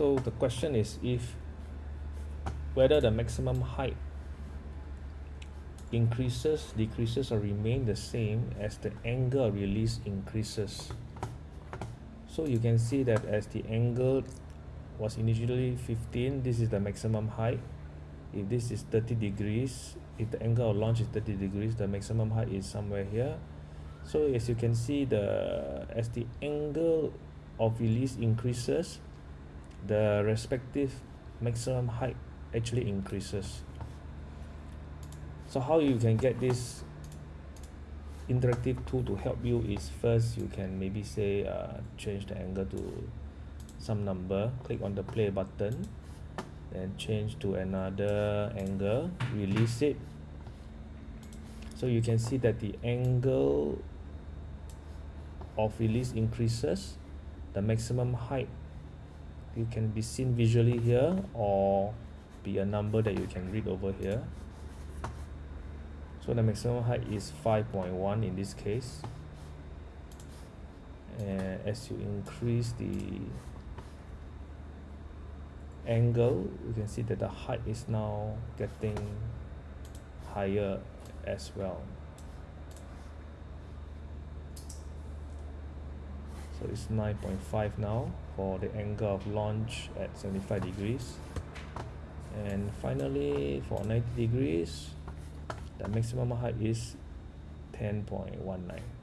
so the question is if whether the maximum height increases decreases or remain the same as the angle release increases. So you can see that as the angle was initially 15 this is the maximum height. If this is 30 degrees if the angle of launch is 30 degrees the maximum height is somewhere here. So as you can see the as the angle of release increases the respective maximum height actually increases. So how you can get this interactive tool to help you is first you can maybe say uh, change the angle to some number click on the play button and change to another angle release it. So you can see that the angle of release increases the maximum height you can be seen visually here or be a number that you can read over here. So the maximum height is 5.1 in this case. And as you increase the angle you can see that the height is now getting higher as well so it's 9.5 now for the angle of launch at 75 degrees. And finally for 90 degrees the maximum height is 10.19